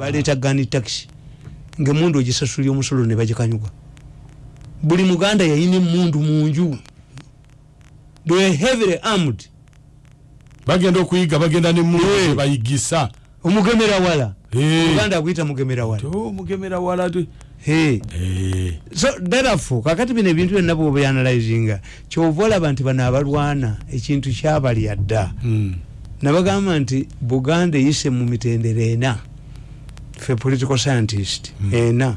baleeta gani taxi. Ngaemundu ogisasulya omusolo ne bagikanyuga buli muganda yayina emundu munju they heavily armed. Bagenda okuyiga bagenda ne Eh. mundu bayigisa. Omugemera wala. Eh. uganda aguyita mugemera wala. Mugemera wala so therefore kakati bino ebintu byonna bwobyanalizinga kyova olaba nti bano abalwana ekintu kyabalya dda. Mm. nabagamba nti buganda eyise mu mitendero ena fe political scientist Mm. ena.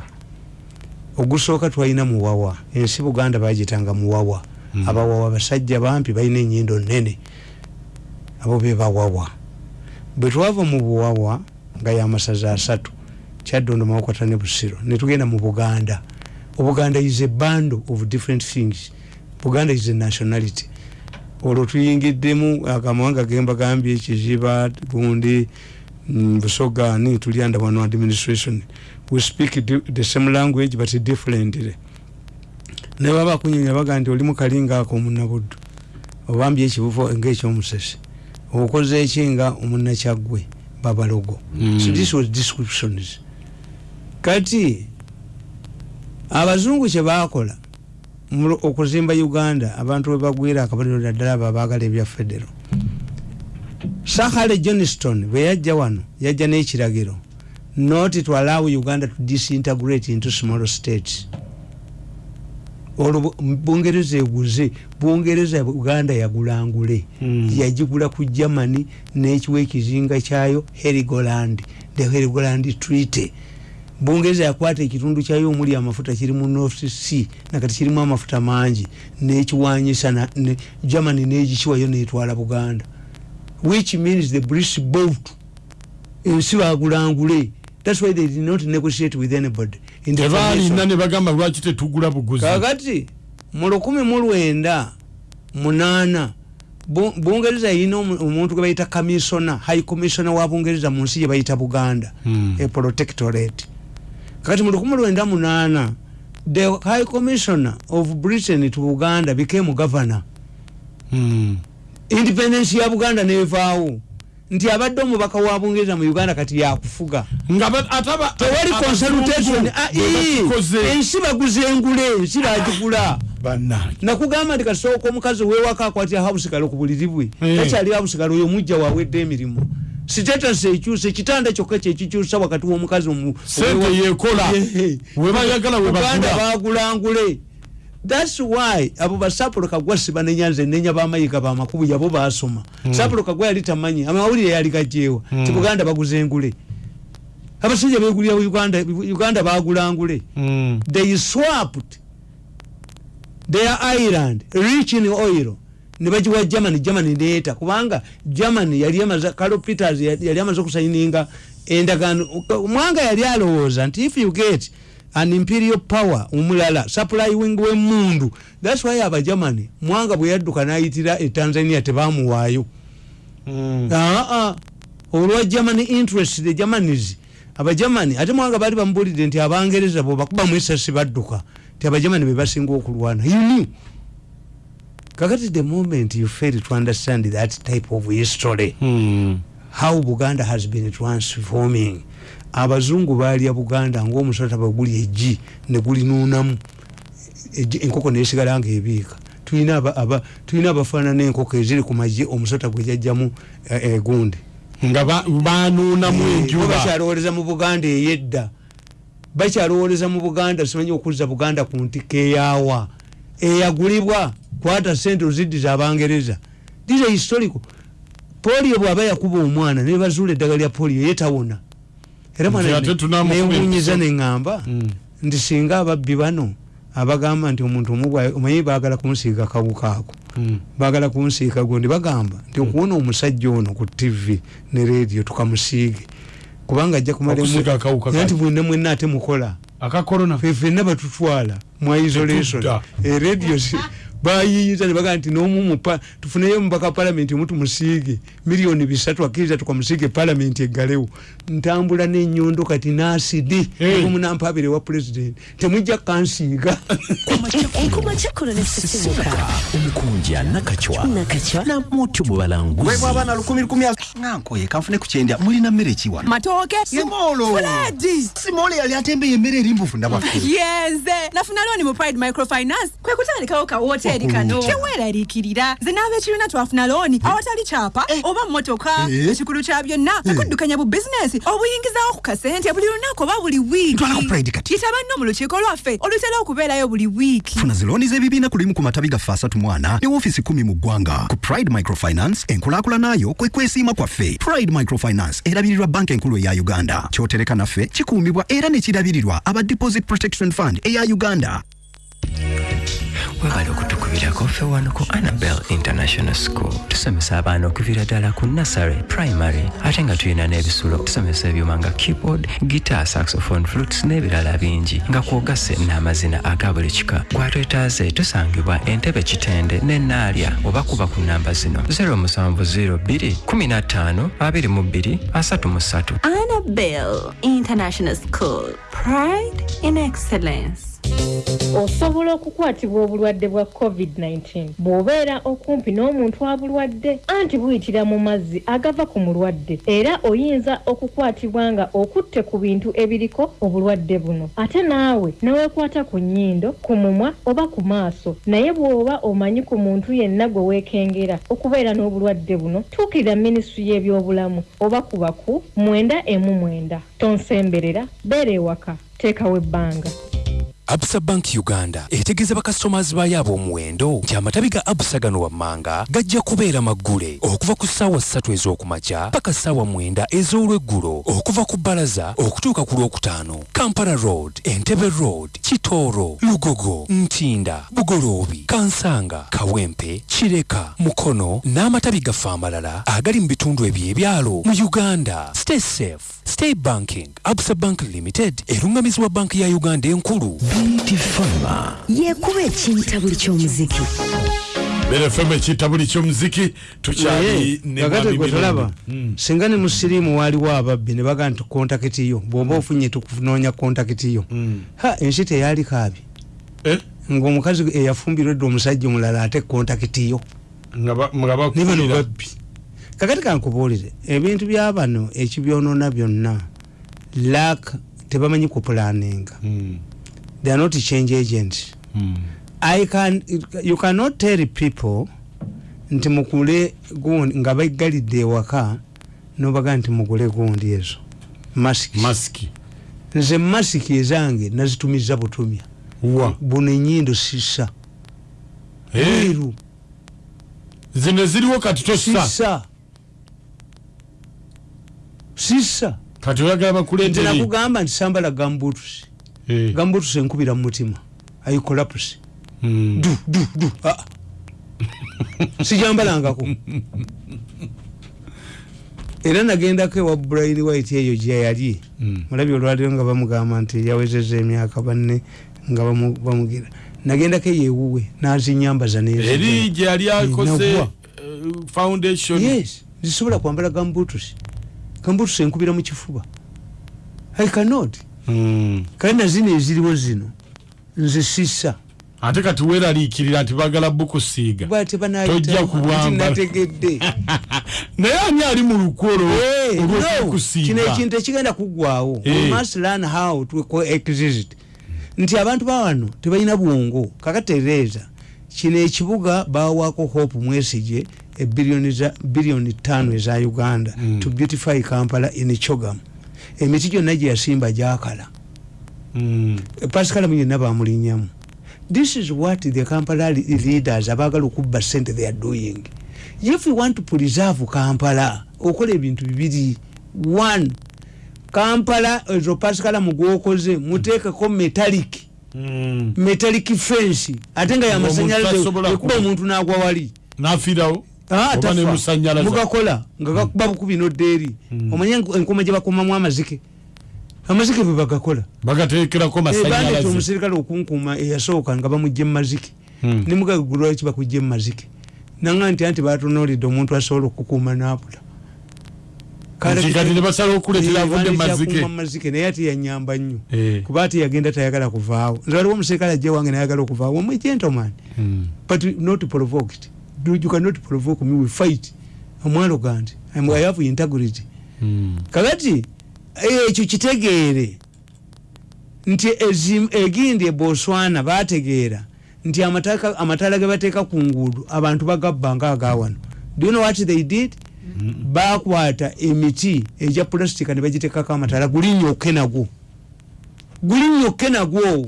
Ogusooka twalina muwawa. Ensi buganda bagitanga muwawa. Mm. abawawa basajja bampi balina enyindo nene abo bebawawa bwe twava mu buwawa nga yamasaza asatu kyaddondo mawokota ne busiro. Netugenda mu buganda. Obuganda is a bando of different things. Buganda is a nationality. Olwo tuyingiddemu akamawanga gemba gambye ekiziba gundi mm, busogani tuli under one administration. We speak the same language but differently nebaba kunyonya baga nti oli mukalinga ako omunabuddu obambye ekibuvo ngaekyomusese okoze eki nga omunakyaggwe babalogo Mm. so this was descriptions. Kati abazungu kyebakola mu- okuzimba uganda abantu webagwira akabaliro naddala abo abagala ebya federo sahale johnston bwe yajja wano yajja n'ekiragiro. Not to allow uganda to disintegrate into small states. Olwo bu- bungereza eguze bungereza uganda yagulangule. Mm. yagigula ku germany n'ekiwa ekizinga kyayo herigoland. The herigoland treaty. Bungereza yakwata ekitundu kyayo omuli amafuta kiri mu north sea nakati kirimu amafuta mangi. Nekiwanyisa ne germany negikiwayo netwala buganda which means the british bought ensi bagulangule thats why they did not negotiate with anybody in the tebaalina ne bagamba lwaki tetugula buguzi? Kakati mu lukumi mu lwenda munaana Bu- bungereza yina omu- omuntu gwe bayita kamisona high commissiona wa bungereza mu nsi gye bayita buganda Mm. a protectorate. Kakati mu lukumi lwenda munaana the high commissioner of britain to buganda became governor. Mm. Independence ya buganda nevaawo. Nti abadde omubaka wa bungereza mu uganda kati yakufuga. Tewali consultation. ensi baguze engule ensi Bannange. nakugamba nti kasooka omukazi wewaka ku buliri bwe Eh. takyali hausikalo oyo mujja wawedde emirimu. Sitetasi ekyuse ekitanda kyokka kyekikyusa wakati womukazi omu- sente yekola webayagala uganda webagula bagulangule thats why abo basapulo kagwa sibanenya nze nenya bamayiga bamakubu yabo basoma. Sapulo kagwa yali tamanyi amawulire yali gajewa Mm. ti buganda baguza engule abasajja begulira uganda uganda bagulangule. Mm. they swapped their island rich in oil nebagiwa germany. Germany neeta kubanga germany yali amaze carlo peters yali amaze okusayininga endagaano. Omwanga yali alowooza nti if you get an imperial power omulala supply wing wemundu thats why abagermany mwanga bwe yadduka nayitira e tanzania tebamuwaayo Mm. aa olwa germany interest the germanis abagermany ate mwanga baali bamubulidde nti abangereza bwebakubamu esasi badduka ti abagermany bebasinga okulwana you knew kakati the moment you fail to understand that type of history Mm. How buganda has been transforming. Abazungu balya buganda ngaomusota bweguli egi negulinuunamu enkoko nesigala nga ebiika tulina aba- aba- tulina abafaanana enkoko eziri ku magye omusota gwejajjamu egundi nga ba- banuunamu bo enjuba. bakyalowoleza mu buganda eyedda. Bakyalowoleza mu buganda simanyi okuzza buganda ku ntikka eyaawa. Eyagulibwa kwata sente oziddiza abangereza. These are historical polio bwaba yakuba omwana nebazuula eddagala lya polio yetawona era empiso. neŋŋamba Mm. nti singa ababbi bano abagamba nti omuntu omugwa omanyi baagala kunsiiga kawuka ako Mm. bagala kunsiika gundi bagamba nti okuwona omusajja ono ku tv ne radio tukamusiige kubanga ajja Okusiiga akawuka kaki? nti mwenna ate mukola aka corona fe fenna batutwala mu isolation Tetudda. bayiyiza nebagaa nti nomu tufuneyo mubaka palamenti omu tumusiige miliyoni bisatu akkiriza tukamusiige palamenti eggalewo. Ntambula nenyondo kati nasidi. Omunampabire wa pulezidenti temujja kansiiga omukunja nakacwa nakacwa namutu mu balanguzi. Webwa abaana lukumi lukumi nankoye kanfune ku kyendya mulina mmere ki wano? Matooke. Simoolo. Simoolo yali atembeye emmere eri mbufunda bwaffe yenze. Nafuna looni mu pride microfinance. Kwe kutandikawo ka woteeri kano teweeraliikirira nze n'ab'ekibiina twafuna looni awatali kyapa oba mmotoka Eh? ekikulu kya byonna kakuddukanya bu bizinesi obuyingizaawo ku kasente buli lunaku oba buli wiiki. Ntwala ku Pride kati. yita banno mu lukiiko lwaffe olutera okubeerayo buli wiiki. Funa zilooni z'ebibiina ku limu ku matabi gaffe asatu mwana ne woofiisi kumi mu ggwanga. Ku pride microfinance enkulaakulanayo kwe kwesiima kwaffe. Pride microfinance erabirirwa banka enkulu eya uganda. Kyotereka naffe kikuumibwa era ne kirabirirwa aba deposit protection fund eya uganda webale okutukubirako ffe wano ku annabel international school. Tusomesa abaana okuviira ddala ku nasary primary ate nga tulina n'ebisulo. Tusomesa ebyuma nga keyboard guitar saxophone flutes n'ebirala bingi nga kwogase n'amazina aga buli kika. Gwatwetaaze tusangibwa entebe kitende ne naalya oba kuba ku namba zino 0702 15 22 33 annabel international school. Pride in excellence osobola okukwatibwa obulwadde bwa covid-19 bw'obeera okumpi n'omuntu abulwadde anti buyitira mu mazzi agava ku mulwadde. Era oyinza okukwatibwa nga okutte ku bintu ebiriko obulwadde buno. Ate naawe neweekwata ku nnyindo ku mumwa oba ku maaso naye bw'oba omanyi ku muntu yenna gwe weekengera okubeera n'obulwadde buno tuukirira minisitule y'ebyobulamu oba ku mwenda emu mwenda. Tonsemberera beera ewaka teekawo ebbanga absa bank uganda etegeeza bakasitomazi baayo ab'omuwendo nti amatabi ga abusa gano wammanga gajja kubeera maggule. Okuva ku ssaawa ssatu ez'okumakya paka ssaawa mwenda ez'olweggulo okuva ku bbalaza okutuuka ku lwokutaano. Kampala road entebe road kitooro lugogo ntinda bugoloobi kansanga kawempe kireka mukono n'amatabi gaffe amalala agali mu bitundu ebyo ebyalo mu uganda. Stay safe stay banking absa bank limited erungamizibwa banki ya uganda enkulu. Bt fama yekuba ekinta buli ky'omuziki. Berefem ekiyita buli kyomuziki tukyali ne kakati Mwami gwe tolaba Mirundi. singa ne mu siriimu waaliwo ababbi ne bagaa nti kontakiti yo bw'oba ofunye tukunoonya kontakiti yo. Ha ensi teyali kaabi. Eh? ng'omukazi eyafumbirwa edda omusajja omulala ate kontakiti yo. Ne bano babbi kakati kankubuulire ebintu bya bano ekibyonoona byonna lak tebamanyi kupulaninga Mm, they are not change agents. Mm. I can, you cannot tell people nti mukule gundi nga baggalidde ewaka nobaga nti mugule gundi ezo. Masiki masiki nze masiki ezange nazitumiza butumya. Buno enyindo sisa Eh, bweru zino ziriwo kati tosa sisa kati oyagala nti bakuleetere nakugamba nti sambala gambutusi. Eh, gambutusi enkubira mu mutima. Ayikolapusi mm. du du du. Ah. sijambalangako. Era nagendako ewa brain white eyo gyeyali Mm. mulabi olwaliro nga bamugamba nti yawezeza emyaka banne nga bamu- bamugira nagendako eyo ewuwe nazinyambaza eri gye yali akoze Nagwa. eh, foundation. Yes. Zisobola kwambala gambutusi gambutusi enkubira mu kifuba i cannot. Mm. kale nazino eziriwo zino. Nze sisa ate kati weeraliikirira nti bagala bukusiiga. Tojja kubwambala. nategedde. Naye ani ali mu lukolo Hey, no, kino olw'okukusiiga ekintu ekigenda kuggwawo Eh. Must learn how to coexist. Nti abantu bawano tebalina bwongo. Kakatereeza kino ekibuga bawako hope mwesige za- biliyoni tano eza uganda Mm. to beautify kampala in chogam. Emiti gyonna gye yasimba gyakala. Mm. pascal muyonna bamulinyamu. This is what the kampala le- leaders abagala okubba sente they are doing. If you want to preserve kampala okola ebintu bibiri. One kampala ezo pascal mugwokoze muteekeko metallic. Mm. metallic fence. Ate nga yamasanyalaze ekuba ku- omuntu nagwa wali. n'afiirawo Ah, mugakola nga gakuba bukubi noddeeri omanye enkoma gye bakomamu amazike. Amazike bwe bagakola. Bagateekerako bandeta omusirikale okunkuuma eyasooka nga bamugye mumazike Mm. nimugagula lwaki bakujja mumazike nanga nti anti batunulidde omuntu asobola okukuuma n'abula. Mu mazike. naye ate yanyamba nnyo. Eh. kuba ati yagenda tayagala kuvaawo. Nze waliwo omuserikale ajja wange nayagala okuvaawo omwe gentleman but not provoked you cannot provoke me we fight. Omwalo gandi. I'm- i have integrity. Mm. kakati ekyo kitegeere nti egindi eboswana bategeera nti amataka- amataala ge bateeka ku nguudo abantu bagabba nga agawano do you know what they did? Bakwata emiti egya plastica ne bagiteekako amataala. Guli nyokke nagwo guli nyokke nagwo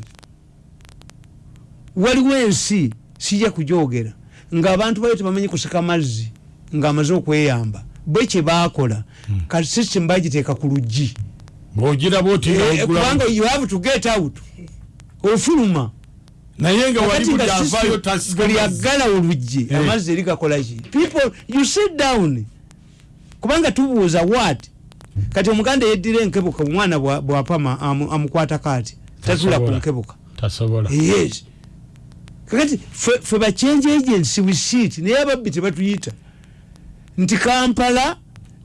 waliwo ensi sijja kujogera ng'abantu bayo tebamanyi kusika mazzi ng'amaze okweyamba. Bwe kye baakola kati system bagiteeka ku luggi. Eh, kubanga you have to get out. Ofuluma. Naye nga wali Kakati buli agala oluggi Eh. amazzi eri gakolaki people you sit down. Kubanga tubuuza what? Kati omuganda yeddira enkebuka omwana bwa- bwapama amu- amukwatako ati tatula ku nkebuka. Tasobola. Yes kakati fe- fe ba change agency we sit naye ababbi tebatuyita. Nti kampala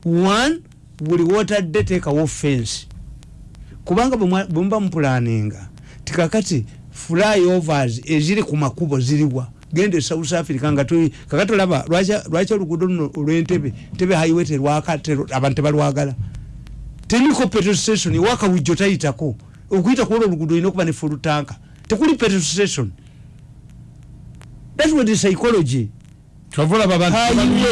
one buli wotadde teekawo fensi kubanga bwe mwa- bwe muba mupulaninga tikakati flyovers eziri ku makubo ziriwa. Genda e south africa nga kakati olaba lwaki- oluguudo luno olwentebe ntebe highway terwaka ter- abantu tebalwagala? Teriko petrol station ewakawujjo tayitako. Okuyita kuola oluguudo olina okuba ne full tanka tekuli petrol station that was the psychology kyova olaba abantu Highway tebaluyitako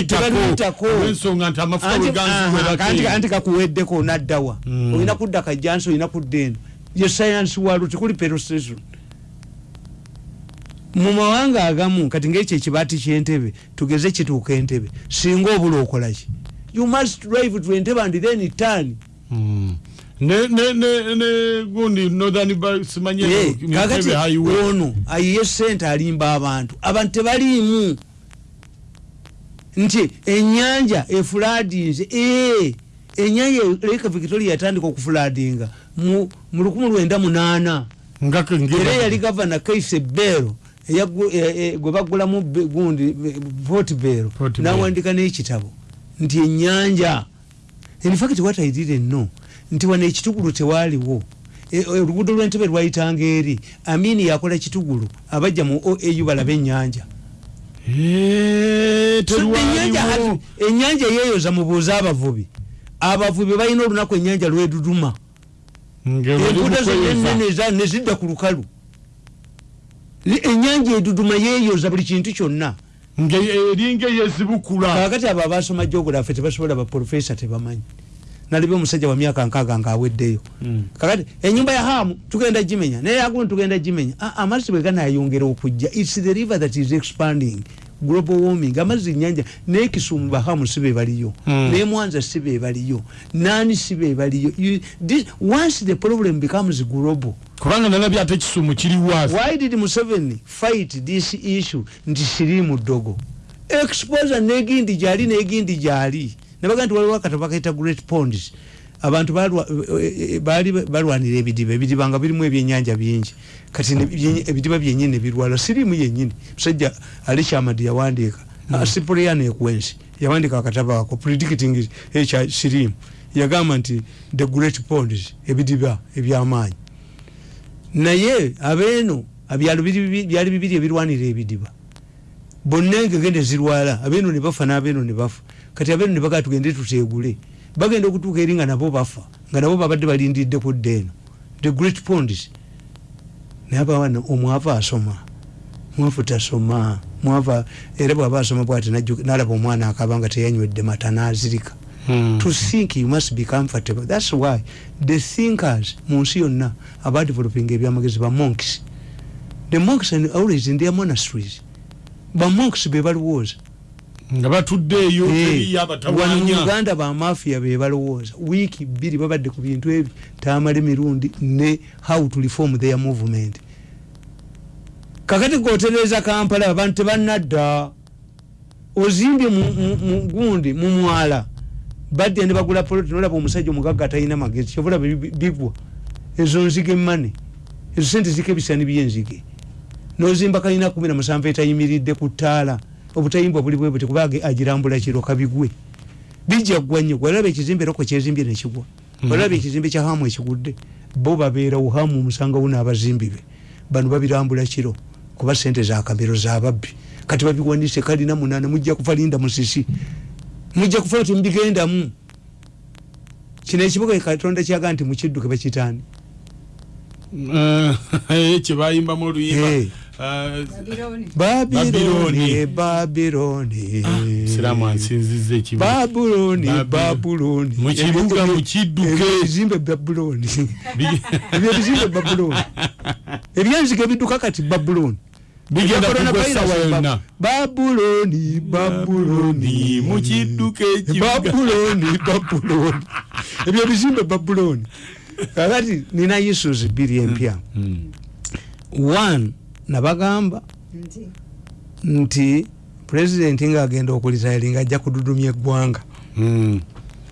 tebaluyitako. olw'ensonga nti amafuta Anti- kakuweddeko naddawa Mm. olina kudda kajjansi olina kudda eno. Ye sayansi walo tekuli petrol station mu mawanga agamu kati ngaekyo ekibaati kyentebe tugeze kituuka entebe. Singa obula okolaki you must drive to entebe and then turn Ne ne ne ne gundi northern ba- simanye kakati mitebe highway. ono ayiye sente alimba abantu. Abantu tebaliimu. Nti enyanja efuladinze ee enyanja leka victoria yatandika okufuladinga mu mu lukumi lwenda munaana. Nga ke ngera- era yali gavana kaise bero e- e- gwe bagulamu gundi port bero nawandika n'ekitabo. Nti enyanja infact what i didn't know nti wano ekitugulu tewaliwo E- e- oluguudo lw'entebe lwayitanga eri. Amini yakola kitugulu abajja mu oau balaba ennyanja. Ennyanja yeeyoza mubuuze abavubi. Abavubi balina olunaku ennyanja lweduduma enguudo zonna mukweza. enene eza- ne zidda ku lukalu. Ennyanja eduduma yeeyoza buli kintu kyonna. Nga eringa eyezibukula kakati abo abasoma geography tebasobola baprofesa tebamanyi nalibye omusajja wa myaka nkaaga ngaaweddeyo Mm. kakati enyumba ya hamu tugenda gimenya. Naye agundi tugenda gimenya. Ah, amazzi bwe ganayongera okujja its the river that is expanding global warming. Amazzi nyanja naye kisumu bahamu si be baliyo. Mm. naye mwanza si be baliyo. Nani si be baliyo? Once the problem becomes global kubanga nalabye ate kisumu kiri waasi. why did museveni fight this issue? Nti sirimu ddogo. Exposure negindi gyali negindi gyali nabaga nti waliwo akatabo bakaita great ponds. Abantu balwa- eh, eh, baali balwanira ebidiba. Ebidiba nga birimu ebyenyanja bingi. Kati ebidiba byenyini nebirwala sirimu yenyini musajja ali kyamadi yawandiika. Mm. siprian ekwensi yawandiika akatabo ako predicting ekya sirimu yagamba nti the great ponds ebidiba ebyamaanyi. Naye abeeno biri- byali bibiri ebirwanira ebidiba. Bonna engegende zirwala. Abeeno ne bafa n'abeeno ne bafa kati abeeno ne bagaa tugende tuteegule. Bagenda okutuuka eri nga nabo bafa nga nabo babadde balindidde ku dda eno. The great ponds naye abawana omwava asoma mwavu tasoma mwava era bwaba asoma bwati nalaba omwana akaba nga teyanywedde mata n'azirika. To think you must be comfortable. That's why the thinkers mu nsi yonna aba developing ebyamagezi ba monks. The monks are always in their monasteries. Ba monks be balowooza nga batuddeeyo Eh, teriyo wano mu uganda bamafia be balowooza. Wiiki bbiri babadde ku bintu ebyo tamala emirundi ne how to reform their movement. Kakati gotereza kampala abantu tebannadda. Ozimbye mu- mu mu gundi mu mwala. Badde ne bagula poloti nolaba omusajja omugagga atalina magezi. Kyovulaba bigwa. Ezo nzige mane ezo sente zika ebisani byenzige. Nozimba kalina kumi na musanvu etayimiridde ku ttaala obutayimba buli bwe buti kuba agirambula kiro kabigwe. Bijja ggwa nnyo walaba ekizimbe roko kyezimbye nekigwa walaba ekizimbe kya hamu ekigudde bo babeerawo hamu omusangawo n'abazimbi be. Bano babirambula kiro kuba sente za kamero zababbi kati babiwanise kalina munana mujja kufa linda musisi. Mujja kufa ti mubigendamu kino ekibuga katonda kyaga nti mukidduke bakitaani. Eh, kyebayimbamu oluyimba Eh. Ah, babironi babironi siramu ansinziza ekibuga babuloni babuloni mu kibuga mukidduke ebizimbe babuloni ebyo bizimbe babuloni ebyanzika ebidduka kati babuloni bigenda kugwa esawa yonna. Babuloni babuloni mukidduke ekibuga. Babuloni babuloni ebyo bizimbe babuloni kakati nina issues bbiri empya. One nabagamba nti? pulezidenti ngaagenda okulitayiringa ajja kududumya eggwanga. Mm.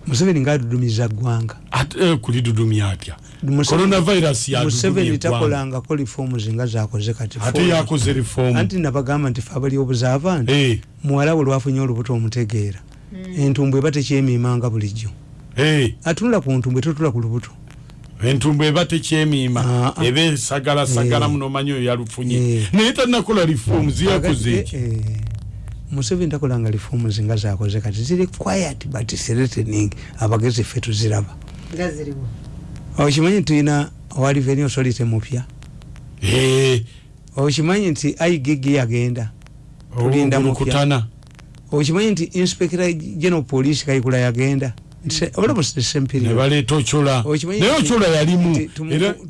museveni ngaadudumiza ggwanga eh, kulidudumya atya? Museveni- takolangako reforms nga zakoze kati ate yakoze reform. Anti nabagamba nti fe abali obuzaava nti Eh, muwala we lwafunye olubuto omutegeera. Entumbwe eba tekyemiimanga bulijjo. Eh, atunula ku ntumbwe totula ku lubuto entumbu eba tekyemiima. Ah, ah. eba esagalasagala Eh. munomanyi oyo yalufunye. Eh. naye tanakola reform ziyakoze eki eh, museveni takolanga reforms nga zakoze kati. Ziri quiet but threatening abagezi ffe tuziraba. Okimanyi tulina owaliveni authority mupya? Okimanyi nti igg yagenda. Tulinda mupya. olukutana okimanyi nti inspector general police kayikula yagenda olabose ne semperiod baleeta ochola. Okimanyi naye ochola yalimu.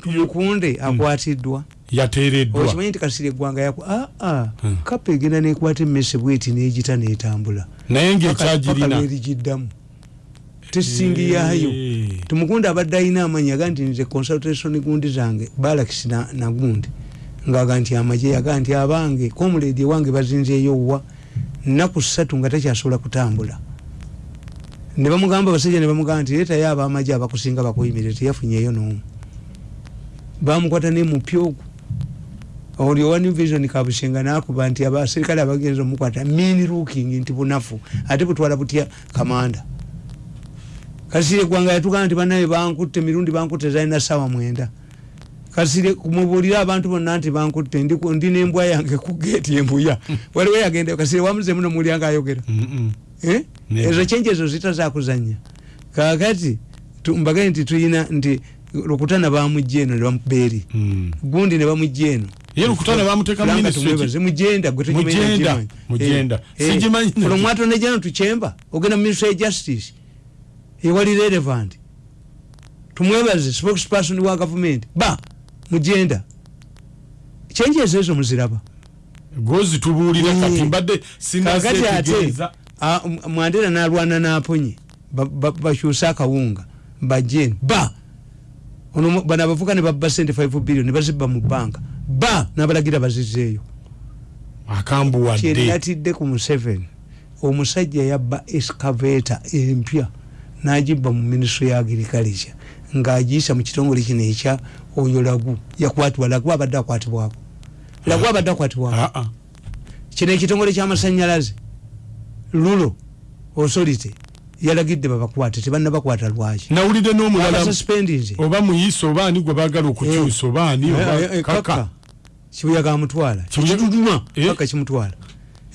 tumukunde akwatiddwa. Yateereddwa. Okimanyi nti kasiri eggwanga yaku aa Hmm. kapa egenda nekwata emmese bweti negita netambula. Naye ngaekyagirina erigiddamu tesingi yaayo Eh. tumukunde abadde alina amanyi yaga nti nze consultation gundi zange balakis na- nagundi ngaaga nti amaje yaga nti abange komuledi ewange bazinzeeyo wa? Nnaku ssatu nga takyasobola kutambula ne bamugamba abasajja ne bamugamba nti leetayo abamaje abakusinga bakuyimirire teyafunyeyo n'omu. Bamukwata ne mupya ogwo. Oli owa new vision kabusenga nakuba nti abaserikale abagenza omukwata mean looking nti bunafu ate butwala butya kamanda? Kasire gwanga yatugamba nti banaye bankutte mirundi bankutte zalina sawa mwenda. Kasire kumubuulira abantu bonna nti bankutte ndi nembwa yange ku geeti embuya. Waliwo yagenda kasire wamuze muno mulyanga ayogera. Ezo kyenje ezo zitazakuzanya kakati tu- mbagaye nti tuyina nti lukutana bamujja eno nebamubeeri Mm. gundi ne bamujja eno Ye Lukutana bamuteeka mu Fulanga ministry. tumwebaze, mujenda gwe tokimanyi Mujenda. Eh, eh, naki. from Attorney General to chamber ogenda mu ministry ya justice. Ewali relevant. Tumwebaze spokesperson wa government. Ba mujenda. Kyenje ezo muziraba? Gwozitubuulira Eh. kati mbadde kakati ate sinazetegeeza a- m- mwandera nalwana naponye ba- ba- bakyuse akawunga. Bajeni ba! Ono bano abavuka ne babba sente 5 billion ne bazibba mu banka ba! Nabalagira bazizeeyo. Akambuwadde kyenatidde ku museveni. Omusajja yabba escaveta empya nagibba mu ministry ya agriculture ng'agiyisa mu kitongole kino ekya oyo lagu. Yakwatibwa lagu abadde akwatibwako. Lagu abadde akwatibwako. Ah, ah. kino ekitongole kyamasanyalaze lulo authority yalagidde babakwate tebannabakwata lwaki? Nawulidde n'omulala abasuspendinze oba muyisa oba ani gwe baagala okukyusa oba ani oba kaka? kibuyaga amutwala Kibuyaga- ekiduduma Eh? kaka kimutwala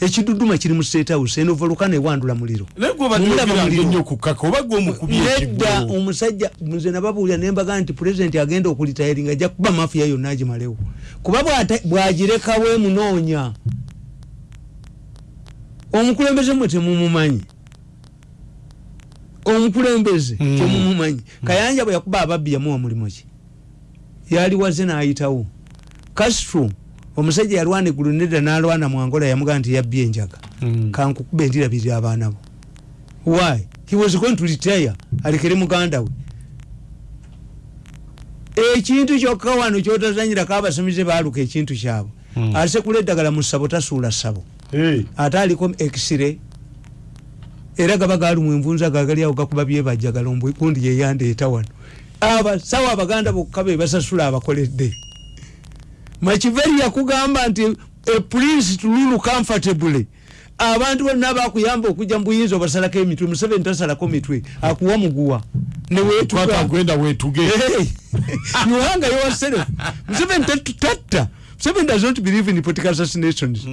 ekiduduma kiri mu state house eno volukano ewandula muliro. Nedda omusajja nze nababuulira nembaga nti pulezidenti agenda okulitayiringa ajja kuba mafiya yonna agimalewo. Kuba bw'agirekawo emunoonya omukulembeze mwe temumumanyi. Omukulembeze Mm. temumumanyi. Kayanja bwe yakuba ababbi yamuwa mulimu ki? Yali waze n'ayitawo. Castro omusajja yalwana eggulu nedda n'alwana mu angola yamugaa nti yabbye enjaga. Mm. kankukuba endirabiri abaana bo. Why? He was going to retire. Alekere muganda we. Ekintu kyokka wano kyotazanyirako abasamize baaluka ekintu kyabwe. Mm. asekula eddagala mu ssabo tasuula ssabo. Eh, ate aliko x-ray. Era gaba galumu envunza gagali awo gakuba byebajjagala ombwekundi yeyandeeta wano. Abasawo abaganda bokka be basasula abakoledde. Makiveri yakugamba nti a prince to rule comfortably abantu bonna bakuyamba okujja mu buyinza obasalako emitwe museveni tasalako mitwe akuwa muguwa. Newetuga wetuge yuhanga yourself museveni tatta museveni does not believe in political assassinations.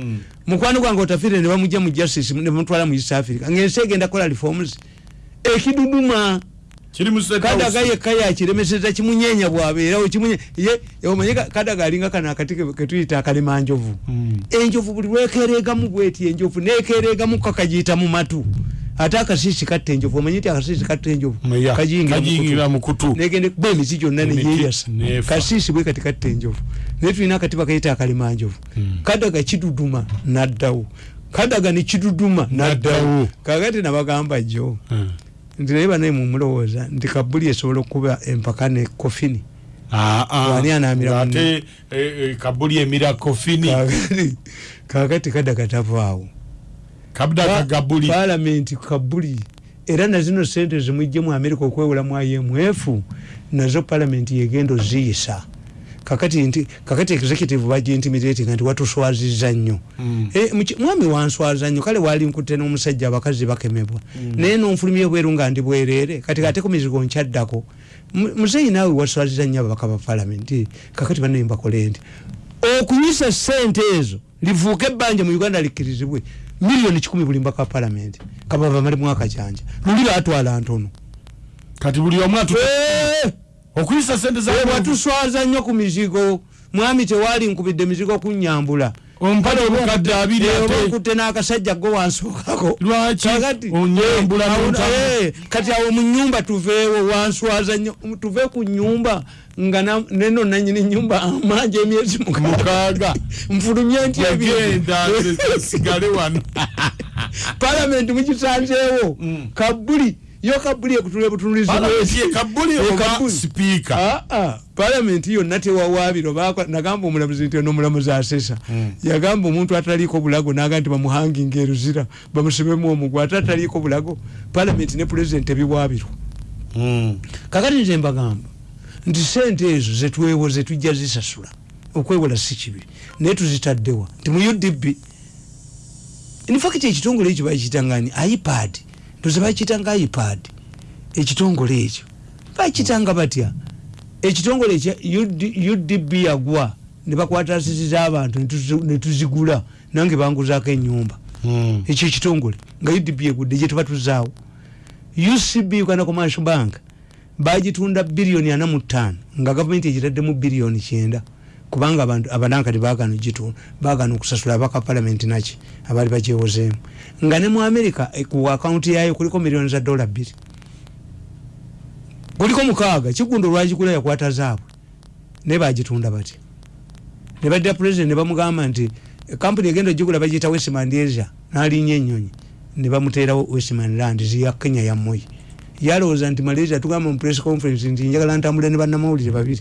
Mukwano gwange otafire ne bamujja mu justice ne bamutwala mu east africa. Ngensi egenda kola reforms. Ekiduduma. Kiri mu State House. kadaga yekka yakiremeseza kimunyenya bwabeerawo kimunye ye omanye ka- kadaga alinga kano akati ke- ketuyita akalimanjovu enjovu buli lwekereegamu bweti enjovu nekereegamu kakagiyita mu matu. Ate akasiisi katta enjovu omanye nti akasiisi katta enjovu? Ya, kagiyingira mu kagiyingira kutu. mu kutu. Negende kuba emiti gyonna Emiti neyeyasa nefa. kasiisi bwe kati katta enjovu naye tulina akatiba kayita akalimanjovu kadaga kiduduma naddawo kadaga nekiduduma naddawo kakati nabagamba jjo nti naye banaye mumulowooza nti kabuli esobola okuba empaka ne kofini. Ah, ah. Wani anaamira ate eh, eh, kabuli emira kofini. Kakati kadaga tavaawo palamenti kabuli. Era nazino sente zimwijje mu amerika okwewola mu imf nazo palamenti yegenda oziyisa kakati nti kakati executive bagiintimidatinga nti watuswaziza nnyo. Eh, muki- mwami wanswaza nnyo kale wali nkutte n'omusajja abakazi bakemebwa. Naye nonfulumya ebweru nga ndi bwereere kati ate ku mizigo nkyaddako Mu- muzeyi naawe waswaziza nnyo ababaka ba palamenti kakati banaye mbakole nti okuyisa sente ezo livuuke ebbanja mu uganda likkirizibwe miliyoni kikumi buli mbaka palamenti kabava mali mwaka kyanja luli batwala ntono. Kati buli omu atu Eh! Okuyisa sente za watuswaza nnyo ku mizigo mwami tewali nkubidde mizigo kunyambula ompale obukadde abiri ate. okutte n'akasajja go wansookako Lwaki? Onyambula eh, awo- n'ontambula. eh, kati awo mu nyumba tuveewo wanswaza nnyo tuve ku nyumba nga neno nanyini nyumba amanje emyezi mukaaga. Nfulumye nti ebintu. sigale wano. Palamenti mukisanzeewo. Kabuli yo kabuli ekutula Palamenti ye butunulizi sipiika Ah, ah, palamenti yonna tewawaabiro Bakwa- nagamba omulamuzi nti ono omulamuzi asesa. Yagamba omuntu ataliiko bulago naga nti bamuhanginga eruzira bamusibemu omugwa ate ataliiko bulago palamenti ne pulezidenti ebiwaabiro kakati nze mbagamba nti sente ezo zetwewo zetujja zisasula okwewola si kibi. Naye tuzitaddewa. Nti mu udb infact ekitongole ekyo bakitangani ipad ndoze bakitanga ipad ekitongole ekyo. Bakitanga batya? Ekitongole ekya UD- udb yagwa ne bakwata asisi z'abantu ne tuzi- ne tuzigula nange banguzaako enyumba ekyo ekitongole nga udb egudde gye tuba tuzaawo. Ucb uganda commercial bank bagitunda biliyoni ana mu ttaano nga gavumenti egitaddemu biliyoni kyenda kubanga abantu abanankati bagana ogitunda bagana okusasula abaka palamenti naki abaali bagyewozeemu nga ne mu america eh, ku akawunti yayo kuliko miliyoni za dola bbiri kuliko mukaaga kigundo olwagigula yakwata zaabwe naye bagitunda batya ne badda president ne bamugamba nti kampuni egenda ogigula bagiyita westman asia n'alinnya ennyonyi. Ne bamuteerawo westman land ziya kenya ya moyi yalowooza nti malaysia tugamba mu press conference nti njagala ntambule ne bannamawulire babiri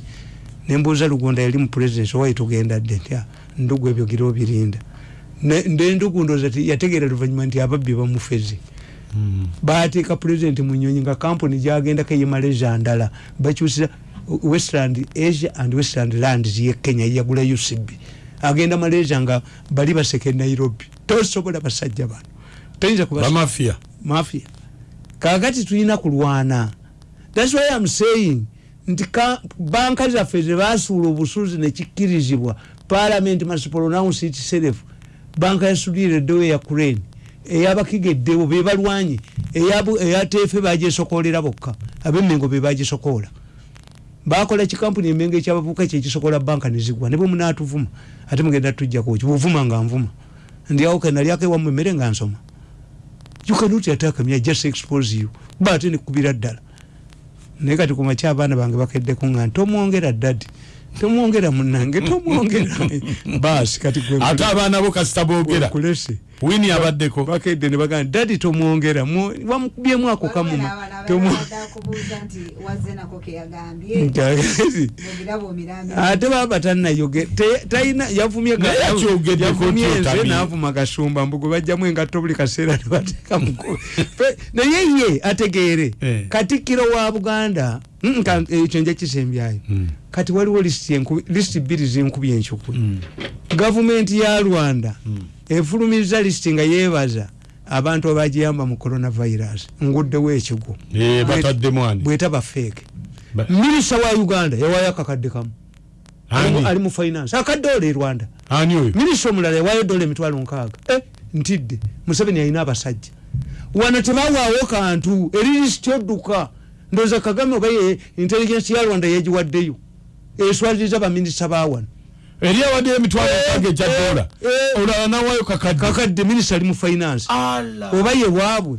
nembuuza lugonda yali mu president owayi tugenda dde? Nti "Ah, ndugu ebyo gira obirinda. Ne- nde ndugu ndooza yategeera luvanyuma nti ababbi bamufeze bateeka president mu nyonyi nga kampuni gyagendako eye malaysia ndala. Bakyusira westland asia and westland lands ye kenya yagula ucb agenda malaysia nga bali baseke nairobi. Tosobola basajja bano. Toyinza kubasa bamafia mafia. Kakati tulina kulwana. Thats why am saying nti ka- banka zaffe zebasuula obusuuzi nekikkirizibwa parliament must pronounce itself banka yasudire eddewo eya crane eyabakiga eddewo bebalwanye eyateefe bagisokolera bokka. Abemmengo bebagisokoola bakola kikampuni emengo ekyabavubuka ekyo ekisokola banka nezigwa nebwe munatuvuma ate mugenda tujjakuki buvuma nga nvuma. Ndyawo kenalyako ewamu emmere nga nsoma. You cannot attack me i just expose you. Kuba ate nekubira ddala naye kati kumakya abaana bange bakeddeku nga ntomwongera dadi tomwongera munange tomwongera basi kati ate abaana bo kasita boogera. Kulese wini abaddeko. Bakedde ne bagamba dadi tomwongera mu- wamukubyemu ako kamuma Ate baba tanayoge te- talina yavumye ga- Naye akyogeddeko yavumye nze kyotamye. n'avuma kasumba mbugo bajjamu engatto buli kaseera nebateeka muku naye ye ategeere. Eh. katikkiro wa buganda mm, ekyo nja kisembyayo. Kati waliwo lisiti bbiri zinkubye enkukwe gavumenti ya rwanda efulumiriza lisiti nga yeebaza abantu abagiyamba mu coronavirus nguddewo ekigo Eh, bataddemu ani? bwetaba feeke Ba- minisita wa uganda yawayo akakadde kamu. Ali mu- finance. Akadoola e rwanda. Minisita omulala yawayo dola emitwalo nkaaga. Eh, ntidde. Museveni alina abasajja. Wano tebawaawo kantu. Eririsiti odduka. Ndowooza kagame oba intelligence ya rwanda yegiwaddeyo eswaliriza baminisita ba wano eri awaddeyo emitwalo egya eh, dola eh. olala nawayo kakadde. Kakadde minisita ali mu finance. Oba ye waabwe.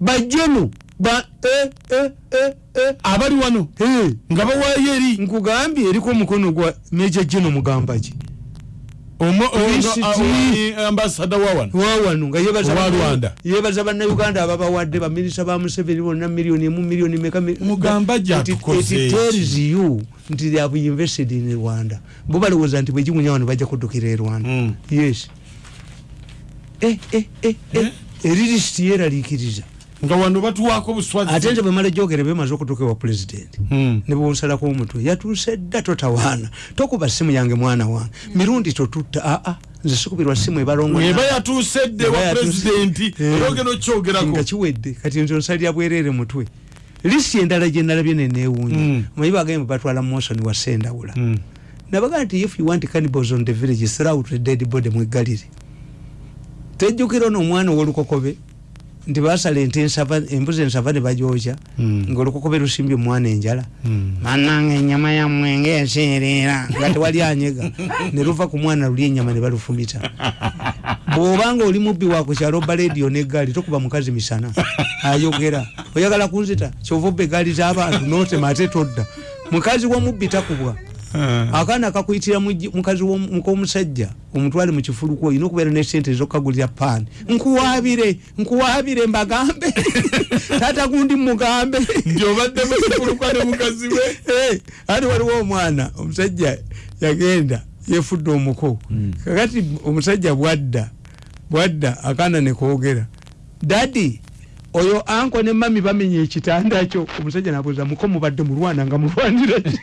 Bajjeno ba eh, eh, eh, eh. abali wano Eh. nga bawaayo eri. Nkugambye eriko omukono gwa meja geno mugamba ki Omo- ono- Lisiti. awa- eh, ambasada wa wano. Wawano nga yebaza bannayuganda ababawadde baminisita ba museveni bonna miliyoni emu miliyoni meka mi- Mugamba gye It- atukoze it ki? tells you nti have invested in rwanda. Bo balowooza nti bwegimunya wano bajja kuddukira e rwanda. Mm. yes. Eh, eh, eh, eririsiti yeraliikiriza nga wano batuwaako buswazi ate nze bwemala jogere bemaze okutuuka ewa pulezidenti Mm. ne bwonsalako omutwe yatuuse dda totawaana. Tokuba simu yange mwana wange. Mirundi totutta. Aa nze sikubirwa simu ebalongo eba yatuuse dde wa pulezidenti era ogenda okyogerako nga kiwedde kati nze onsalira bwereere mutwe. Lisi endala gye nalabye neneewuunya Mm. omanyi bagambye batwala mosoni wa sendawula. Mm. nabaga nti if you want cannibals on the village throw out the dead body mweggalire tejjukira ono omwana owolukokobe nti basala ente embuzi ensava ne bagyokya Mm. ngaolukokobe lusimbye omwana enjala. Mananga enyama yammwe ngaeseerera nga tewali anyega. Ne luva ku mwana luli enyama ne balufumita. Bw'obanga oli mubbi wakukyalo oba lediyo neggaali tokuba mukazi misana ayogera. Oyagala kunzita? Kyova obba eggaali z'abantu notema ate todda. Mukazi womubbi takubwa akaana kakuyitira muji- mukazi mukomusajja omutwale mukifuluku olina okubeera nesente ezokagulira paani nkuwabire nkuwabire mbagambe. Tata gundi mugambe nti obadde musifuluka ne mukazi we? Eh, ati waliwo omwana omusajja yagenda yefudde omuko. Kakati omusajja bwadda bwadda akaana nekoogera dadi oyo anko ne mami bamenya ekitanda kyo. Omusajja nabuuza muko mubadde mulwana nga mulwanira ki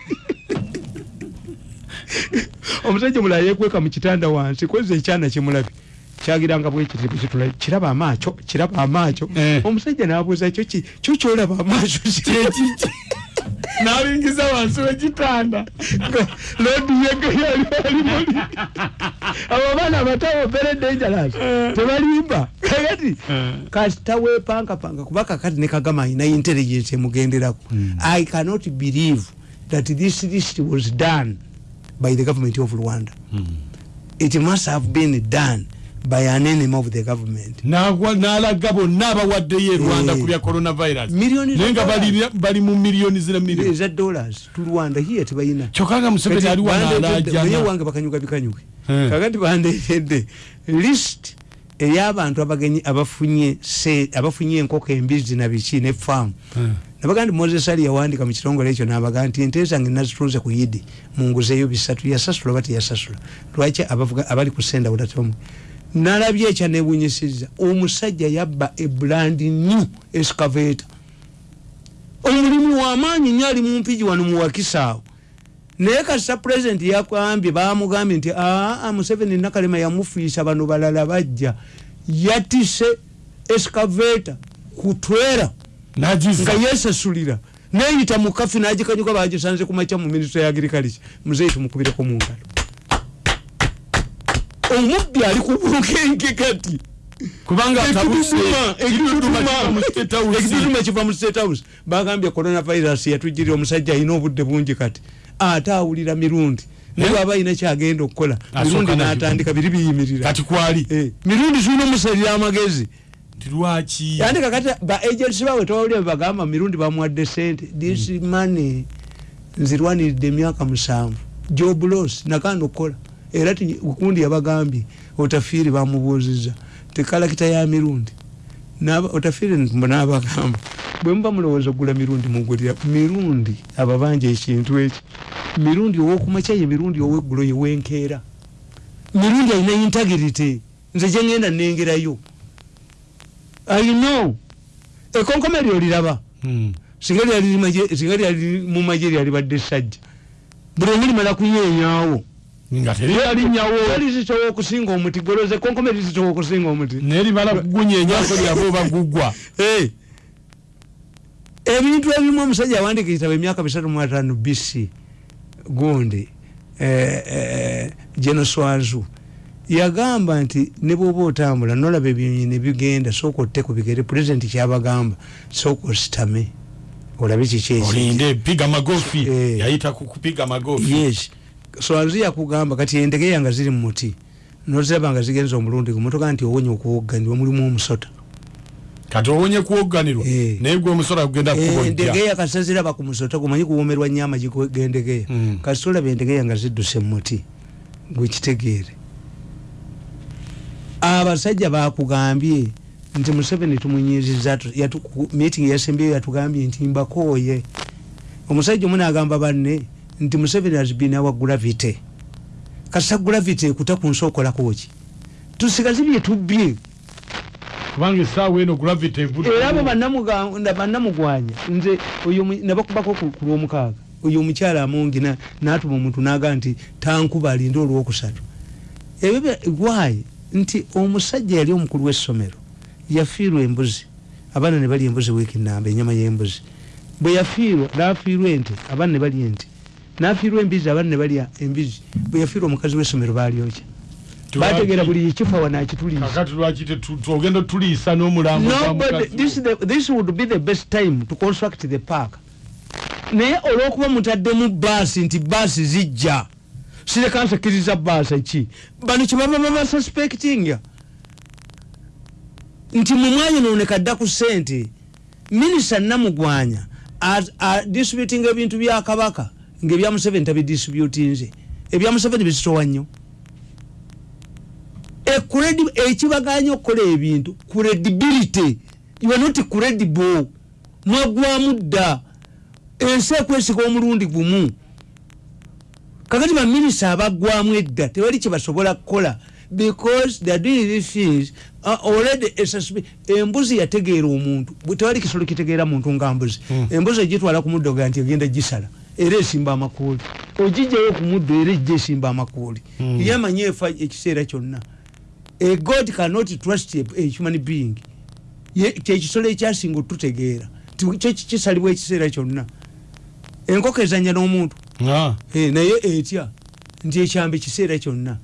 omusajja mulala yekweka mu kitanda wansi kweza ekyana kimulabi. Kyagiranga bwekitibu kitula kiraba amaaco kiraba amaaco Eh. omusajja nabuuza kyo kyolaba amaaco kyekiki nalingiza wansi wekitanda lodi yegeyali alimuli abo abaana abatawo very dangerous. Tebalimba. Kakati kasita wepankapanga kuba kakati ne kagama alina intelligence emugenderako. I cannot believe that this list was done by the government of rwanda. It must have been done by an enemy of the government. N'alaga bonna abawaddeyo e rwanda Eh. ku bya coronavirus. Naye nga bali, mu miliyoni zira miliyoni eza dollars tu rwanda hiye tebalina kyokka nga museveni ali wano bandeetedde- naye alajana wange bakanyuka bikanyuke. Eh. kakati bandeetedde list ey'abantu abagenyi abafunye enkoko embizi na biki ne faamu nabaga nti moses ali yawandika mu kitongole ekyo nabaga nti ente zange nazituuze ku yidi munguzeeyo bisatu yasasula oba teyasasula. Lwaki abali ku senda butatomu nalabye ekya nebunyisiza omusajja yabba ebrandi new escavator omulimu wamaanyi nnyo ali mumpigi wano muwakisaawo naye kasita pulezidenti yakambye bamugambye nti aa museveni nakalema yamufiisa bano balala bajja. Yatise escavator kutwera nga yesasulira neyita mu kafi nagikanyuka bagisanze kumakya mu minisita ya agriculture. Muzeyi tumukubireko mu ngalo. Omubbi ali ku bunkenke kati. Kubanga kiva mu State House. ekitutuma kiva mu state house. Bagambye coronavirus yatujirira omusajja alina obudde bungi kati. Ate awulira mirundi. Naye Eh? alina kyagenda okukola Asooka mirundi nakikuba. natandika biri biyimirira. Kati kwali? Eh, mirundi zirina omusalira amagezi nti lwaki? Yandi kakati ba agency bawe tewawulira bebagamba mirundi bamuwadde sente this money nzirwaniridde emyaka musanvu. Job loss nakanda okukola era ti- gundi yabagambye otafiiri bamubuuziza tekalakita ya mirundi. N'aba- otafiiri mbu nabagamba bwe muba mulowooza ogula mirundi mugulira mirundi ababanja ekintu eki mirundi owokumakya ye mirundi oweggulo yewenkeera mirundi alina integrity. Nze gyengenda nengerayo ayino ekonkoma lyoliraba Hmm. singa lyali lyali mumaje lyalibadde sajja. Buli omu limala teryalinyawo talizisobola okusinga omuti goloze konkome lizisobola okusinga omuti. Nerimala kugunyenyako lyaba oba gugwa. Eh. ebintu ebimu omusajja awandika ekitabo emyaka bisatu mu ataano bc gundi genoswazu yagamba nti ne bwoba otambula nolaba ebyonyi nebigenda sooka otte ku bigere pulezidenti kyabagamba sooka ositame olabe magofi Eh. yes. Swazi yakugamba kati endegeya nga ziri mu muti noziraba nga zigenza omulundi gumotoka nti owonye okuwogga ndiwe mulimu omusota. Kati owonye kuwogganirwa Eh. naye gwe omusola kugenda kubojja endegeya kasaziraba ku musota gumanyi kuwomerwa nnyo amagi gendegeya kasita olaba endegeya nga zidduse mu muti gwekitegeere abasajja bakugambye nti museveni tumunyiziza meeting yasembyeyo yatugambye nti mbakooye. Omusajja omu nagamba banne nti museveni azibina wa gravity kasita gravity ekuta ku nsi okolakoki tusigaze byetubbye kubanga essaawa eno gravity era abo bannamugwanya. Nze oyo nabakubako ku lwomukaaga. Oyo omukyala amungi na- natuma omuntu naga nti tankuba alinde olwokusatu. Ebyo why nti omusajja yali omukulu w'essomero yafiirwa embuzi. Abaana ne balya embuzi wiiki namba enyama y'embuzi. Bwe yafiirwa nafiirwa ente abaana ne balya ente. Nafiirwa embizi abaana ne balya embizi bwe yafiirwa omukazi w'essomero balyokya bategeera buli ekifa wanakituliisa kakati lwaki tetu- twogenda tuliisa n'omulambo gwa Nobody, mukazi this, is the, this would be the best time to construct the park. Naye olwokuba mutaddemu baasi nti baasi zijja sireka nsakiriza baasi ki bano kyebaba babasuspectinga nti mumwanya noneka dda ku sente minisita namugwanya. Adistributinga ebintu bya kabaka. Ngaebya museveni tabidistributinze ebya museveni bizitowa nnyo. Ekibaganya okukola ebintu credibility. You are not credible. Mwagwamu dda. Ensi ekwesiga omulundi gumu kakati baminisita abagwamu edda tewali kyebasobola kukola. Because they are doing these things uh, already embuzi yategeera omuntu. Tewali kisolo kitegeera muntu nga mbuzi. Embuzi egitwala ku muddo ga nti egenda gisala era esimba amakuuli ogijjayo ku muddo era ejja esimba amakuuli ye amanyi efa ekiseera kyonna. A god cannot trust a, a human being. Ye- kyekisolo ekyasinga otutegeera. Kyo kisalibwa ekiseera kyonna. Enkoko ezanya n'omuntu naye etya? Nti ekyambe ekiseera kyonna.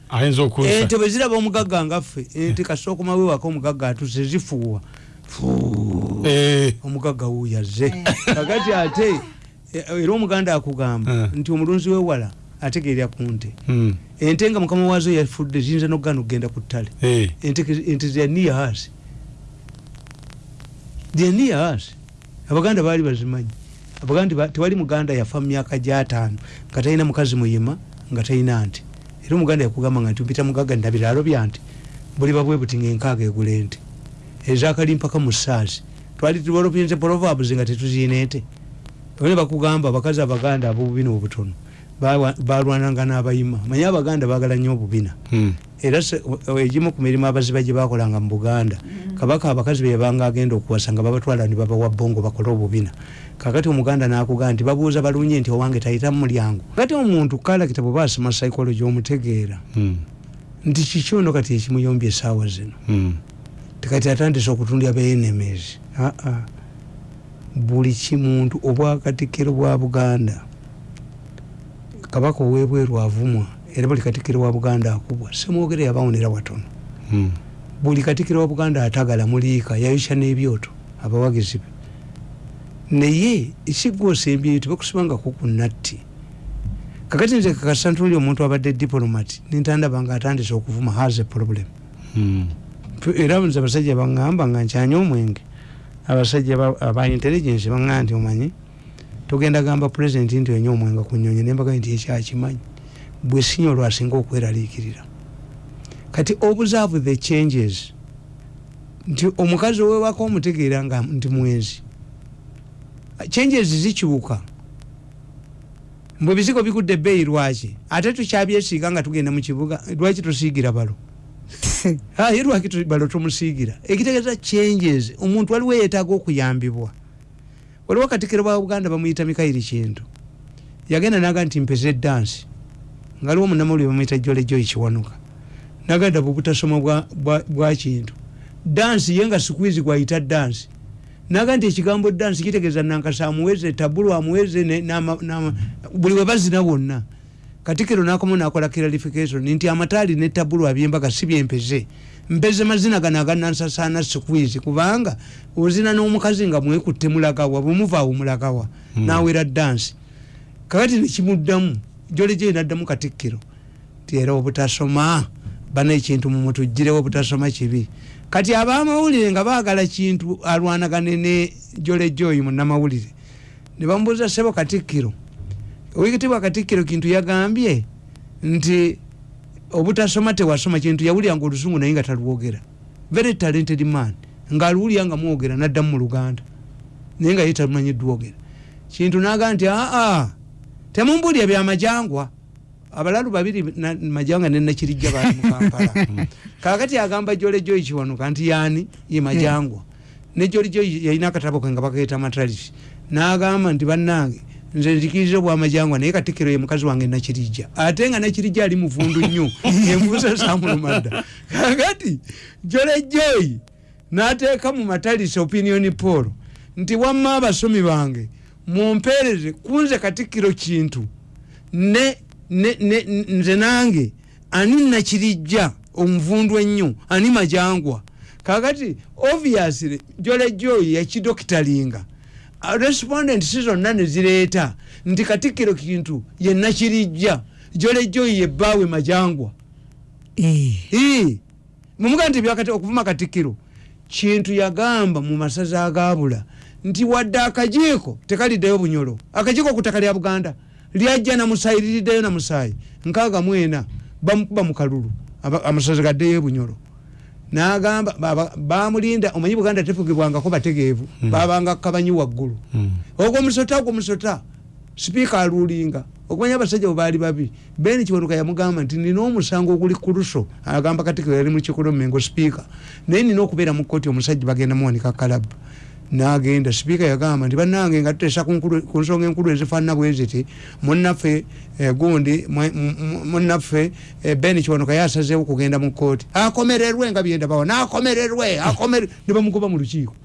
Ente bwe ziraba omugagga ngaffe ente kasita okumawewaka omugagga atuse zifuuwa. Fuu. Eh, omugagga wuyaze kakati ate eh, era omuganda akugamba Eh. nti omulunzi wewala ategeerya ku nte. Hmm, ente nga mukama waazo yafudde ziyinza nokugana okugenda ku ttale. Eh, ente zaniya hasi. Abaganda baali bazimanyi abaganda ba- tewali muganda yafa mu myaka gyataano nga talina mukazi muyima nga talina nti. Era omuganda yakugamba nga nti mpita mugaga nina biraalo bya nti buli babwe buti nga enkaaga egula ente. Ezakali mpaka mu saazi twali tubalopinze proverbs nga tetuziina ente. Ne bakugamba abakazi abaganda abobubina obutono balwananga n'abayima manye abaganda bagala nnyo obubina. Hmm. era egimu ku mirimu abaziba gye bakolanga mu buganda kabaka abakazi bebanga agenda okuwasa nga babatwala ne babawa bongo bakole obubina. Kakati omuganda nakugamba nti babuuza balunye nti owange tayita mu mulyango. Kati omuntu kalakita bwe basoma psychology omutegeera Hmm. nti kiki ono kati ekimuyombya essaawa zino? Hmm. tekati atandise okutundya benemies aa buli kimuntu obwakatikkiro bwa buganda kabaka owebweru avumwa era buli katikkiro wa buganda akubwa semwogere yabawonera watono. Hmm. buli katikkiro wa buganda atagala muliika yayokya n'ebyoto abawagizi be. Naye ekigwosembyeyo tebakusibangako ku natti. Kakati nze kakasa ntunuli omuntu abadde diplomat nintandaba nga atandise okuvuma has a problem. Hmm. era nze abasajja baŋŋamba nga nkyanya omwenge. Abasajja ba- aba intelligence baŋŋamba nti omanyi togenda gamba president nti onywa omwenge ku nyonyi nembaga nti ekyakimanyi bwe sinya olwasinga okweraliikirira. Kati observe the changes. Nti omukazi owewaka omutegeera nga nti mwenzi changes zikyuka mbwe bizigo bigudde ebbeeyi lwaki? Ate tukyabyesiiga nga tugenda mu kibuga lwaki tusiigira balo? Aye lwaki balo tumusiigira? Ekitegeeza changes. Omuntu waliwo yeetaaga okuyambibwa waliwo katikiro ba buganda bamuyita mikairi kintu. Yagenda naga nti mpeza edansi ngaliwo munamawulire bamuyita jole joyi kiwanuka. Naganda bwebutasoma bwa, bwa, bwa kintu. Dansi ye nga sikwizi gwayita dansi naga nti ekigambo dansi kitegeeza nankasa amuweze tabulu amuweze buli webazina wonna katikiro nakomo nakola clarification nti amataali ne tabulu abyembaga si byempeze mpeze mazina gano aganansasaana sikwizi kubanga ozina n'omukazi nga mwekutte mulagawa bwemuvaawo mulagawa Hmm. nawera dansi kakati nekimuddamu jole gye naddamu katikkiro ti era obutasoma bana ekintu mumutuggirewo obutasoma kibi. Kati abamawulire nga baagala kintu alwanagane ne jole joyi munamawulire ne bamubuuza sebo katikkiro. Owekitibwa katikkiro kintu yagambye nti obutasoma tewasoma kintu yawuliranga olusungu naye nga talwogera very talented man. Ngaaluwulira nga mwogera naddamu mu luganda. Naye nga ye talumanyi dwogera kintu naga nti aa temumbulya byamajangwa abalalu babiri majanga nenakirijja bali mukampala kakati agamba jole joyi kiwanuka nti yani ye majangwa. Ne jole joyi yalina akatabo ke nga bakaita matralisi nagamba nti bannange nze nzikiriza obwamajangwa naye katikiro ye mukazi wange nakirijja. Ate nga nakirijja ali muvundu nnyo envuusa samuluma dda kakati jole joyi nateeka mu matalisi opinion paul nti wamma abasomi bange mumpeereze kunze katikkiro kintu. Ne, ne, ne, nze nange ani nakirijja omuvundu ennyo ani majangwa? Kakati obviously jole joyi yakidokitalinga Uh, respondent si zonna nezireeta nti katikkiro kintu yenakirijja jole joyi yebbaawe majangwa. Ii. mumuga nti byakati okuvuma katikkiro kintu yagamba mu masaza agabula nti wadde akajiiko tekaliddeyo bunyolo. Akajiiko ku ttaka lya buganda lyajja namusaayi liriddeyo namusaayi nkaaga mwena bamukuba mu kalulu. Amasaza gaddeyo bunyolo nagamba bamulinda omanyi buganda tefugibwangako bategeevu babanga kabanyi waggulu. Ogwo musota ogwo musota sipiika aluulinga okumanya abasajja bwe baali babi beni kiwanuka yamugamba nti nina omusango oguli ku luso agamba katikiro yali mukikolo mengo sipiika. Naye nina okubeera mu kooti omusajja bagenda muwanika kalabu nagenda. Sipiika yagamba nti bannange nga tutesa ku nsonga enkulu ezifaanana bwe ziti munnaffe eh, gundi mwe- mu- mu- munnaffe eh, ben kiwanuka yasazeewo kugenda mu kooti akomererwe nga byendabawa nakomererwe akomer ne bamugoba mu lukiiko.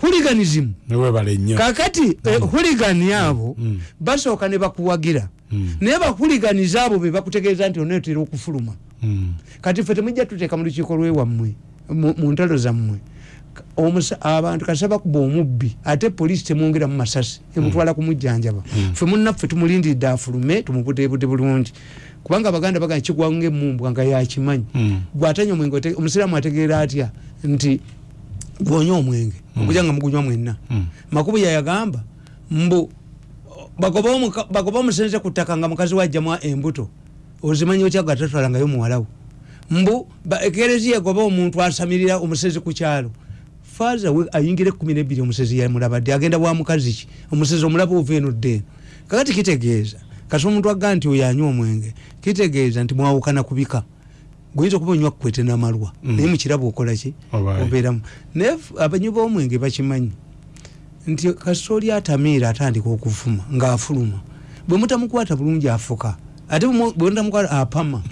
Huliganism. Kakati eh, huligani abo basooka ne bakuwagira. Naye bahuliganiza abo be bakutegeeza nti onetera okufuluma. Kati ffe temujja tuteeka mu lukiiko lwewammwe mu ntalo zammwe abantu kasa bakuba omubbi. Ate poliisi temwongera mu masasi emutwala kumujjanjaba ffe munnaffe tumulindiridde afulume tumubudebude bulungi. Kubanga abaganda bagamba kigwanga emumbwa nga yakimanyi gwatanya omwenge ote- omusiraamu ategeera atya? Nti gwonya omwenge okuja nga mugunywa mwenna. Makubu yayagamba mbu bagoba omusenze ku ttaka nga mukazi wajjamu embuto ozimanyi otya gatatwalangayo muwalawo mbu ekereziya egoba omuntu asamirira omusezi ku kyalo faaza we ayingira ekumi nebiri omusezi yamulabadde agenda bwa mukazi ki? Omusezi omulaba ova eno ddeeno kakati kitegeeza kasi omuntu agga nti oyo anywa omwenge kitegeeza nti mwawukana kubika guyinza okuba onywa kukwete namalwa naye mukirabo okola ki? Obaye. obeeramu. Naye abanywi b'omwenge bakimanyi nti kasoli atamiira atandika okuvuma ng'afuluma. Bwe mutamukwata bulungi afuka ate bwe mutamukwata apama